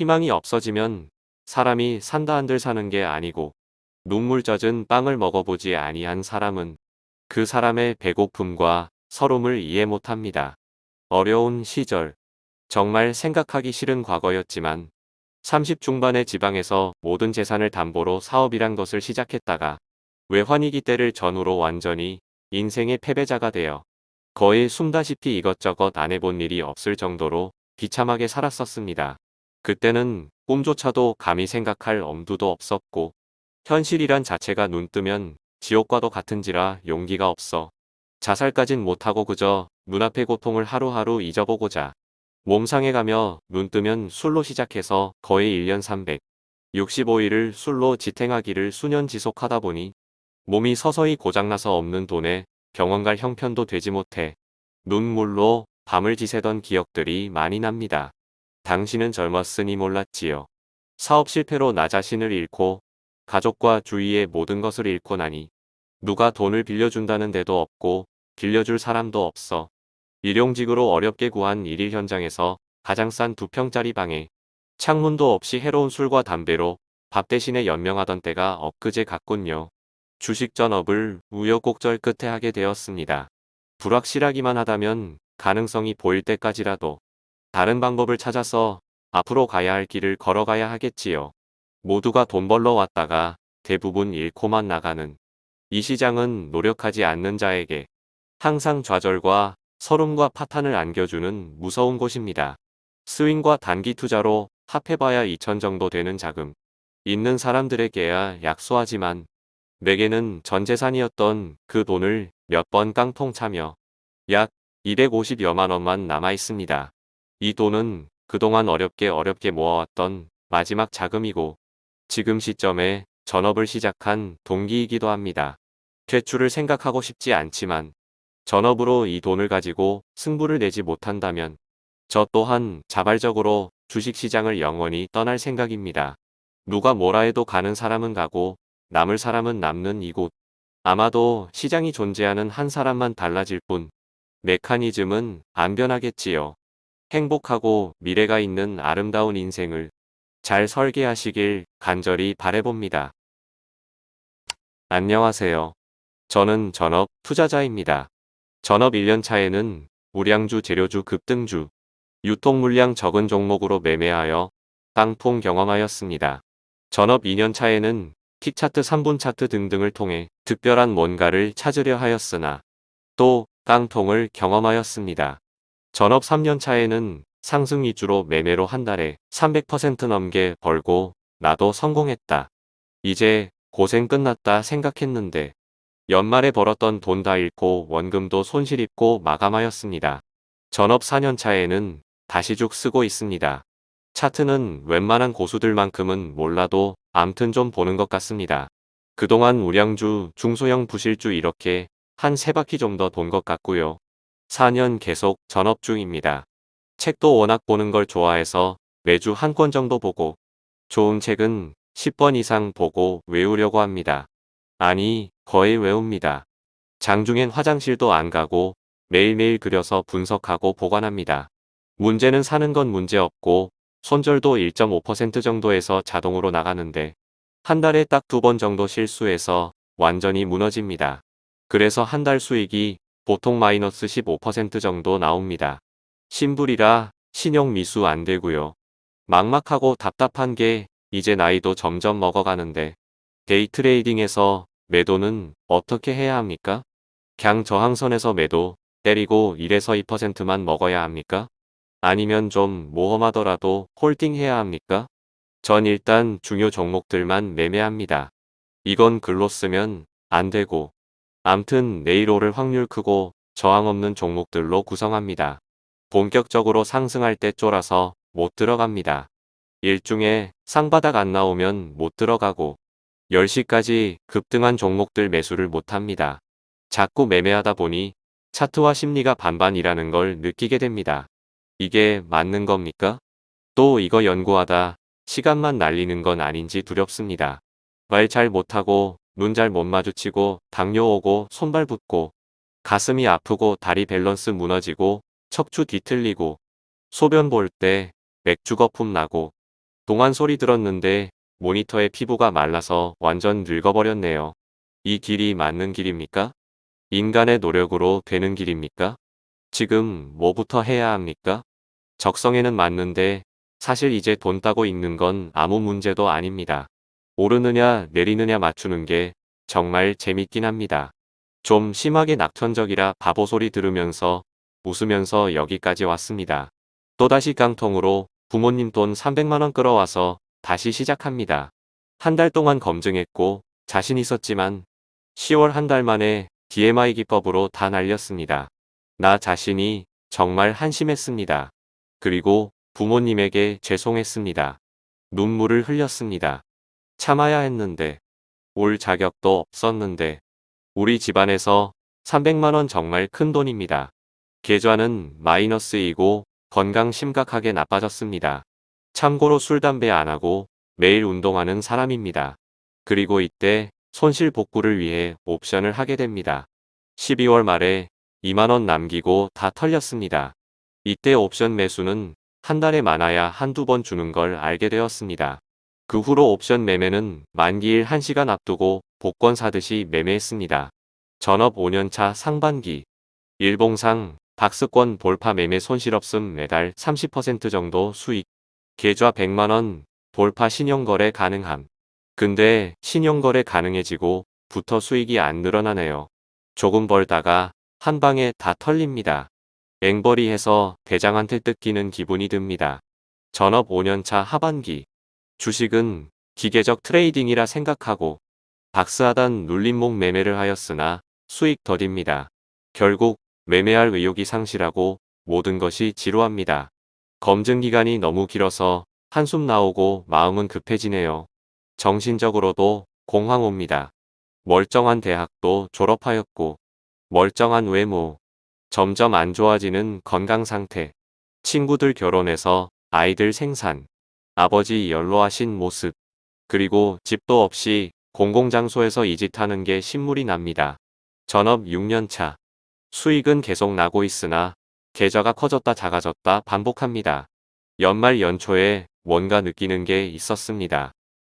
희망이 없어지면 사람이 산다 한들 사는 게 아니고 눈물 젖은 빵을 먹어보지 아니한 사람은 그 사람의 배고픔과 서름을 이해 못합니다. 어려운 시절 정말 생각하기 싫은 과거였지만 30 중반의 지방에서 모든 재산을 담보로 사업이란 것을 시작했다가 외환위기 때를 전후로 완전히 인생의 패배자가 되어 거의 숨다시피 이것저것 안 해본 일이 없을 정도로 비참하게 살았었습니다. 그때는 꿈조차도 감히 생각할 엄두도 없었고 현실이란 자체가 눈뜨면 지옥과도 같은지라 용기가 없어 자살까진 못하고 그저 눈앞의 고통을 하루하루 잊어보고자 몸상해가며 눈뜨면 술로 시작해서 거의 1년 365일을 술로 지탱하기를 수년 지속하다 보니 몸이 서서히 고장나서 없는 돈에 병원 갈 형편도 되지 못해 눈물로 밤을 지새던 기억들이 많이 납니다. 당신은 젊었으니 몰랐지요. 사업 실패로 나 자신을 잃고 가족과 주위의 모든 것을 잃고 나니 누가 돈을 빌려준다는 데도 없고 빌려줄 사람도 없어 일용직으로 어렵게 구한 일일 현장에서 가장 싼 두 평짜리 방에 창문도 없이 해로운 술과 담배로 밥 대신에 연명하던 때가 엊그제 같군요. 주식 전업을 우여곡절 끝에 하게 되었습니다. 불확실하기만 하다면 가능성이 보일 때까지라도 다른 방법을 찾아서 앞으로 가야 할 길을 걸어가야 하겠지요. 모두가 돈 벌러 왔다가 대부분 잃고만 나가는 이 시장은 노력하지 않는 자에게 항상 좌절과 서름과 파탄을 안겨주는 무서운 곳입니다. 스윙과 단기 투자로 합해봐야 2천 정도 되는 자금. 있는 사람들에게야 약소하지만 내게는 전 재산이었던 그 돈을 몇 번 깡통 차며 약 250여만 원만 남아 있습니다. 이 돈은 그동안 어렵게 어렵게 모아왔던 마지막 자금이고 지금 시점에 전업을 시작한 동기이기도 합니다. 퇴출을 생각하고 싶지 않지만 전업으로 이 돈을 가지고 승부를 내지 못한다면 저 또한 자발적으로 주식시장을 영원히 떠날 생각입니다. 누가 뭐라 해도 가는 사람은 가고 남을 사람은 남는 이곳. 아마도 시장이 존재하는 한 사람만 달라질 뿐 메커니즘은 안 변하겠지요. 행복하고 미래가 있는 아름다운 인생을 잘 설계하시길 간절히 바래봅니다. 안녕하세요. 저는 전업 투자자입니다. 전업 1년 차에는 우량주 재료주 급등주, 유통 물량 적은 종목으로 매매하여 깡통 경험하였습니다. 전업 2년 차에는 틱차트 3분 차트 등등을 통해 특별한 뭔가를 찾으려 하였으나 또 깡통을 경험하였습니다. 전업 3년 차에는 상승 위주로 매매로 한 달에 300% 넘게 벌고 나도 성공했다. 이제 고생 끝났다 생각했는데 연말에 벌었던 돈 다 잃고 원금도 손실 입고 마감하였습니다. 전업 4년 차에는 다시 죽 쓰고 있습니다. 차트는 웬만한 고수들만큼은 몰라도 암튼 좀 보는 것 같습니다. 그동안 우량주, 중소형 부실주 이렇게 한 세 바퀴 좀 더 돈 것 같고요. 4년 계속 전업 중입니다. 책도 워낙 보는 걸 좋아해서 매주 한 권 정도 보고 좋은 책은 10번 이상 보고 외우려고 합니다. 아니 거의 외웁니다. 장중엔 화장실도 안 가고 매일매일 그려서 분석하고 보관합니다. 문제는 사는 건 문제없고 손절도 1.5% 정도에서 자동으로 나가는데 한 달에 딱 두 번 정도 실수해서 완전히 무너집니다. 그래서 한 달 수익이 보통 마이너스 15% 정도 나옵니다. 신불이라 신용 미수 안 되고요. 막막하고 답답한 게 이제 나이도 점점 먹어가는데 데이 트레이딩에서 매도는 어떻게 해야 합니까? 강 저항선에서 매도 때리고 1에서 2%만 먹어야 합니까? 아니면 좀 모험하더라도 홀딩해야 합니까? 전 일단 중요 종목들만 매매합니다. 이건 글로 쓰면 안 되고 암튼 오를 확률 크고 저항 없는 종목들로 구성합니다. 본격적으로 상승할 때 쫄아서 못 들어갑니다. 일중에 상바닥 안 나오면 못 들어가고 10시까지 급등한 종목들 매수를 못합니다. 자꾸 매매하다 보니 차트와 심리가 반반이라는 걸 느끼게 됩니다. 이게 맞는 겁니까? 또 이거 연구하다 시간만 날리는 건 아닌지 두렵습니다. 말 잘 못하고 눈 잘 못 마주치고 당뇨 오고 손발 붓고 가슴이 아프고 다리 밸런스 무너지고 척추 뒤틀리고 소변 볼 때 맥주 거품 나고 동안 소리 들었는데 모니터의 피부가 말라서 완전 늙어버렸네요. 이 길이 맞는 길입니까? 인간의 노력으로 되는 길입니까? 지금 뭐부터 해야 합니까? 적성에는 맞는데 사실 이제 돈 따고 있는 건 아무 문제도 아닙니다. 오르느냐 내리느냐 맞추는 게 정말 재밌긴 합니다. 좀 심하게 낙천적이라 바보 소리 들으면서 웃으면서 여기까지 왔습니다. 또다시 깡통으로 부모님 돈 300만원 끌어와서 다시 시작합니다. 한 달 동안 검증했고 자신 있었지만 10월 한 달 만에 DMI 기법으로 다 날렸습니다. 나 자신이 정말 한심했습니다. 그리고 부모님에게 죄송했습니다. 눈물을 흘렸습니다. 참아야 했는데 올 자격도 없었는데 우리 집안에서 300만원 정말 큰 돈입니다. 계좌는 마이너스이고 건강 심각하게 나빠졌습니다. 참고로 술 담배 안 하고 매일 운동하는 사람입니다. 그리고 이때 손실 복구를 위해 옵션을 하게 됩니다. 12월 말에 2만원 남기고 다 털렸습니다. 이때 옵션 매수는 한 달에 많아야 한두 번 주는 걸 알게 되었습니다. 그 후로 옵션 매매는 만기일 1시간 앞두고 복권 사듯이 매매했습니다. 전업 5년차 상반기 일봉상 박스권 볼파 매매 손실 없음 매달 30% 정도 수익 계좌 100만원 볼파 신용거래 가능함. 근데 신용거래 가능해지고 부터 수익이 안 늘어나네요. 조금 벌다가 한 방에 다 털립니다. 앵벌이 해서 대장한테 뜯기는 기분이 듭니다. 전업 5년차 하반기 주식은 기계적 트레이딩이라 생각하고 박스하단 눌림목 매매를 하였으나 수익 더딥니다. 결국 매매할 의욕이 상실하고 모든 것이 지루합니다. 검증 기간이 너무 길어서 한숨 나오고 마음은 급해지네요. 정신적으로도 공황 옵니다. 멀쩡한 대학도 졸업하였고 멀쩡한 외모, 점점 안 좋아지는 건강 상태, 친구들 결혼해서 아이들 생산, 아버지 연로하신 모습, 그리고 집도 없이 공공장소에서 이짓 하는 게 신물이 납니다. 전업 6년차. 수익은 계속 나고 있으나 계좌가 커졌다 작아졌다 반복합니다. 연말 연초에 뭔가 느끼는 게 있었습니다.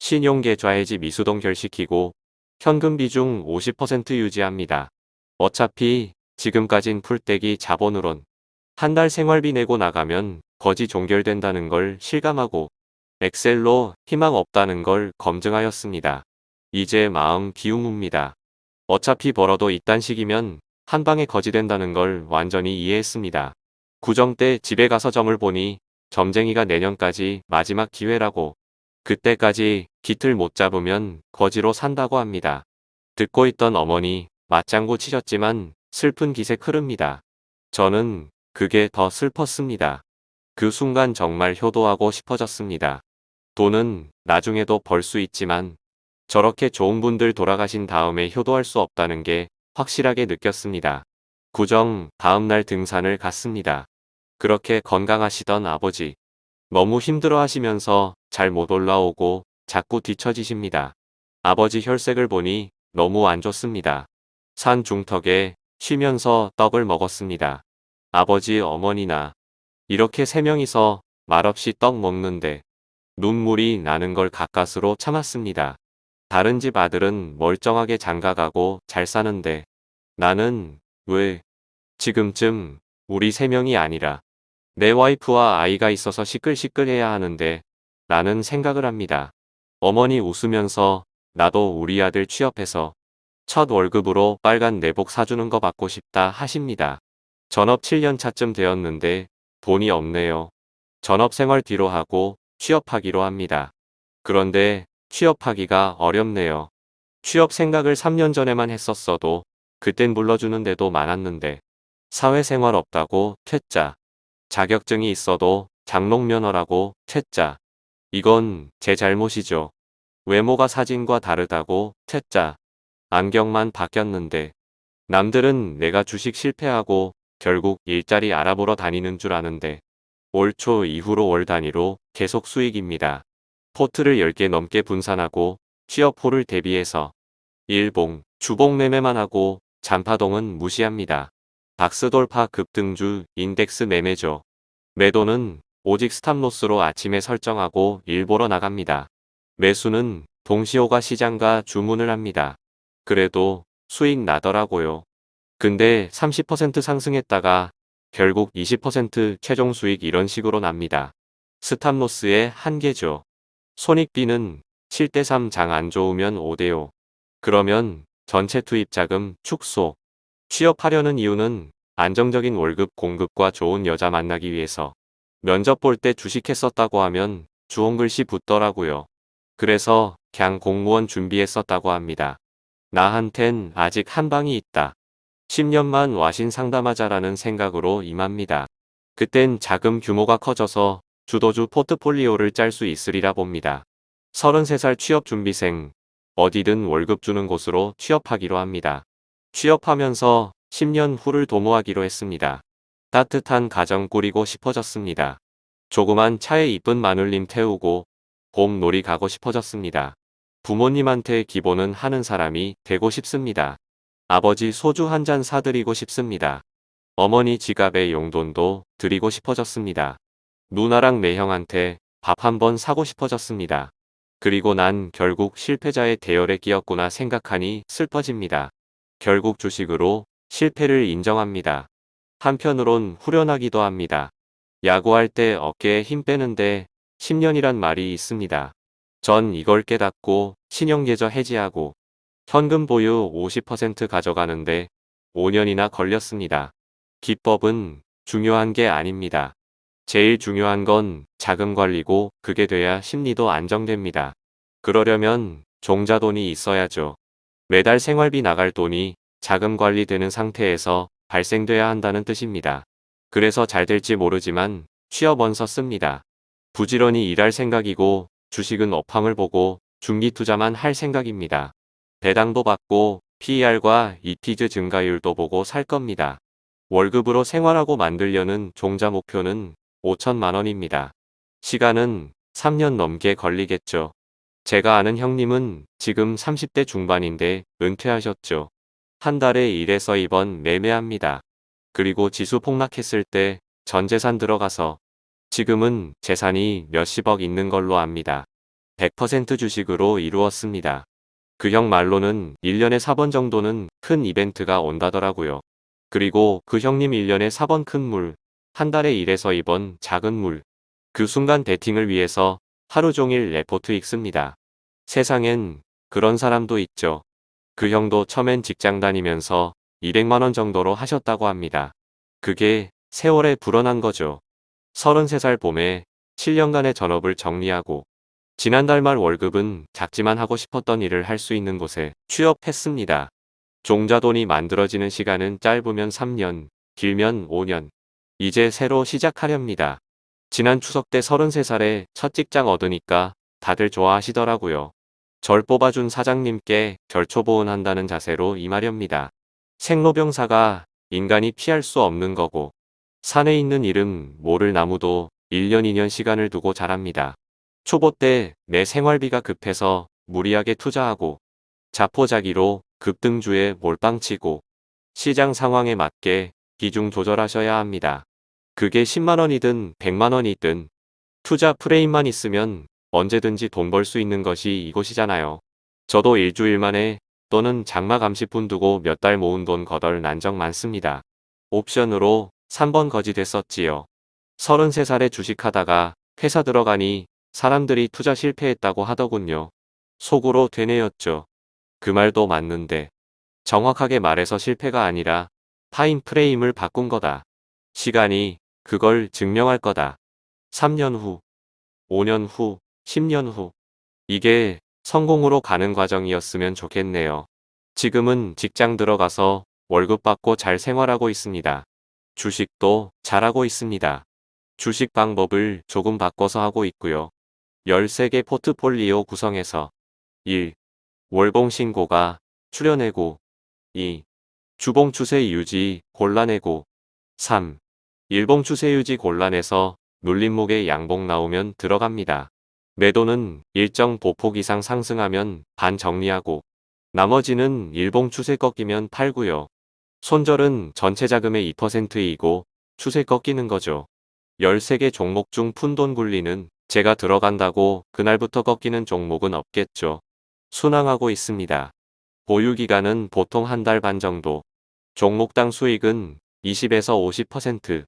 신용계좌 해지 미수동 결시키고 현금 비중 50% 유지합니다. 어차피 지금까진 풀떼기 자본으론 한 달 생활비 내고 나가면 거지 종결된다는 걸 실감하고 엑셀로 희망 없다는 걸 검증하였습니다. 이제 마음 기웅웁니다. 어차피 벌어도 이딴 식이면 한 방에 거지된다는 걸 완전히 이해했습니다. 구정 때 집에 가서 점을 보니 점쟁이가 내년까지 마지막 기회라고 그때까지 깃을 못 잡으면 거지로 산다고 합니다. 듣고 있던 어머니 맞장구 치셨지만 슬픈 기색 흐릅니다. 저는 그게 더 슬펐습니다. 그 순간 정말 효도하고 싶어졌습니다. 돈은 나중에도 벌 수 있지만 저렇게 좋은 분들 돌아가신 다음에 효도할 수 없다는 게 확실하게 느꼈습니다. 구정 다음날 등산을 갔습니다. 그렇게 건강하시던 아버지. 너무 힘들어 하시면서 잘 못 올라오고 자꾸 뒤처지십니다. 아버지 혈색을 보니 너무 안 좋습니다. 산 중턱에 쉬면서 떡을 먹었습니다. 아버지 어머니나 이렇게 세 명이서 말없이 떡 먹는데 눈물이 나는 걸 가까스로 참았습니다. 다른 집 아들은 멀쩡하게 장가가고 잘 사는데 나는 왜 지금쯤 우리 세 명이 아니라 내 와이프와 아이가 있어서 시끌시끌해야 하는데 라는 생각을 합니다. 어머니 웃으면서 나도 우리 아들 취업해서 첫 월급으로 빨간 내복 사주는 거 받고 싶다 하십니다. 전업 7년 차쯤 되었는데 돈이 없네요. 전업 생활 뒤로 하고 취업하기로 합니다. 그런데 취업하기가 어렵네요. 취업 생각을 3년 전에만 했었어도 그땐 불러주는 데도 많았는데 사회생활 없다고 퇴짜. 자격증이 있어도 장롱면허라고 퇴짜. 이건 제 잘못이죠. 외모가 사진과 다르다고 퇴짜. 안경만 바뀌었는데 남들은 내가 주식 실패하고 결국 일자리 알아보러 다니는 줄 아는데 올 초 이후로 월 단위로 계속 수익입니다. 포트를 10개 넘게 분산하고 취업호를 대비해서 일봉, 주봉 매매만 하고 잔파동은 무시합니다. 박스돌파 급등주 인덱스 매매죠. 매도는 오직 스탑로스로 아침에 설정하고 일보러 나갑니다. 매수는 동시호가 시장과 주문을 합니다. 그래도 수익 나더라고요. 근데 30% 상승했다가 결국 20% 최종 수익 이런 식으로 납니다. 스탑로스의 한계죠. 손익비는 7대3 장 안 좋으면 5대5. 그러면 전체 투입 자금 축소. 취업하려는 이유는 안정적인 월급 공급과 좋은 여자 만나기 위해서. 면접 볼 때 주식했었다고 하면 주홍글씨 붙더라고요. 그래서 그냥 공무원 준비했었다고 합니다. 나한텐 아직 한 방이 있다. 10년만 와신 상담하자라는 생각으로 임합니다. 그땐 자금 규모가 커져서 주도주 포트폴리오를 짤 수 있으리라 봅니다. 33살 취업준비생, 어디든 월급 주는 곳으로 취업하기로 합니다. 취업하면서 10년 후를 도모하기로 했습니다. 따뜻한 가정 꾸리고 싶어졌습니다. 조그만 차에 이쁜 마눌님 태우고 봄 놀이 가고 싶어졌습니다. 부모님한테 기본은 하는 사람이 되고 싶습니다. 아버지 소주 한 잔 사드리고 싶습니다. 어머니 지갑에 용돈도 드리고 싶어졌습니다. 누나랑 매형한테 밥 한 번 사고 싶어졌습니다. 그리고 난 결국 실패자의 대열에 끼었구나 생각하니 슬퍼집니다. 결국 주식으로 실패를 인정합니다. 한편으론 후련하기도 합니다. 야구할 때 어깨에 힘 빼는데 10년이란 말이 있습니다. 전 이걸 깨닫고 신용계좌 해지하고 현금 보유 50% 가져가는데 5년이나 걸렸습니다. 기법은 중요한 게 아닙니다. 제일 중요한 건 자금 관리고 그게 돼야 심리도 안정됩니다. 그러려면 종자돈이 있어야죠. 매달 생활비 나갈 돈이 자금 관리되는 상태에서 발생돼야 한다는 뜻입니다. 그래서 잘 될지 모르지만 취업원서 씁니다. 부지런히 일할 생각이고 주식은 업황을 보고 중기 투자만 할 생각입니다. 배당도 받고 PER과 EP즈 증가율도 보고 살 겁니다. 월급으로 생활하고 만들려는 종자 목표는 5천만 원입니다. 시간은 3년 넘게 걸리겠죠. 제가 아는 형님은 지금 30대 중반인데 은퇴하셨죠. 한 달에 1에서 2번 매매합니다. 그리고 지수 폭락했을 때 전재산 들어가서 지금은 재산이 몇십억 있는 걸로 압니다. 100% 주식으로 이루었습니다. 그 형 말로는 1년에 4번 정도는 큰 이벤트가 온다더라고요. 그리고 그 형님 1년에 4번 큰 물, 한 달에 1에서 2번 작은 물. 그 순간 데팅을 위해서 하루 종일 레포트 읽습니다. 세상엔 그런 사람도 있죠. 그 형도 처음엔 직장 다니면서 200만원 정도로 하셨다고 합니다. 그게 세월에 불어난 거죠. 33살 봄에 7년간의 전업을 정리하고 지난달 말 월급은 작지만 하고 싶었던 일을 할 수 있는 곳에 취업했습니다. 종자돈이 만들어지는 시간은 짧으면 3년, 길면 5년. 이제 새로 시작하렵니다. 지난 추석 때 33살에 첫 직장 얻으니까 다들 좋아하시더라고요. 절 뽑아준 사장님께 결초보은 한다는 자세로 임하렵니다. 생로병사가 인간이 피할 수 없는 거고 산에 있는 이름 모를 나무도 1년 2년 시간을 두고 자랍니다. 초보 때 내 생활비가 급해서 무리하게 투자하고 자포자기로 급등주에 몰빵치고 시장 상황에 맞게 비중 조절하셔야 합니다. 그게 10만원이든 100만원이든 투자 프레임만 있으면 언제든지 돈 벌 수 있는 것이 이곳이잖아요. 저도 일주일 만에 또는 장마 감시분 두고 몇 달 모은 돈 거덜 난 적 많습니다. 옵션으로 3번 거지 됐었지요. 33살에 주식하다가 회사 들어가니 사람들이 투자 실패했다고 하더군요. 속으로 되뇌였죠. 그 말도 맞는데 정확하게 말해서 실패가 아니라 타임 프레임을 바꾼 거다. 시간이 그걸 증명할 거다. 3년 후, 5년 후, 10년 후. 이게 성공으로 가는 과정이었으면 좋겠네요. 지금은 직장 들어가서 월급 받고 잘 생활하고 있습니다. 주식도 잘하고 있습니다. 주식 방법을 조금 바꿔서 하고 있고요. 13개 포트폴리오 구성해서 1. 월봉 신고가 출연해고 2. 주봉 추세 유지 골라내고 3. 일봉 추세 유지 골라내서 눌림목에 양봉 나오면 들어갑니다. 매도는 일정 보폭 이상 상승하면 반 정리하고 나머지는 일봉 추세 꺾이면 팔고요. 손절은 전체 자금의 2%이고 추세 꺾이는 거죠. 13개 종목 중 푼돈 굴리는 제가 들어간다고 그날부터 꺾이는 종목은 없겠죠. 순항하고 있습니다. 보유기간은 보통 한 달 반 정도. 종목당 수익은 20에서 50%.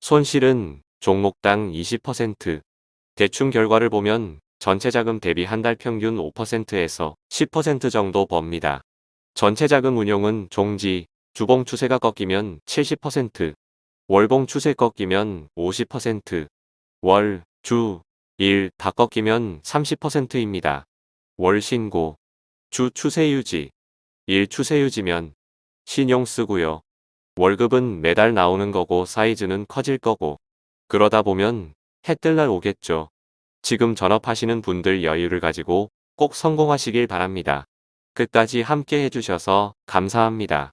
손실은 종목당 20%. 대충 결과를 보면 전체 자금 대비 한 달 평균 5%에서 10% 정도 법니다. 전체 자금 운용은 종지, 주봉 추세가 꺾이면 70%, 월봉 추세 꺾이면 50%, 월, 주, 일다 꺾이면 30%입니다. 월 신고, 주 추세 유지, 일 추세 유지면 신용 쓰고요. 월급은 매달 나오는 거고 사이즈는 커질 거고 그러다 보면 해 뜰 날 오겠죠. 지금 전업하시는 분들 여유를 가지고 꼭 성공하시길 바랍니다. 끝까지 함께 해주셔서 감사합니다.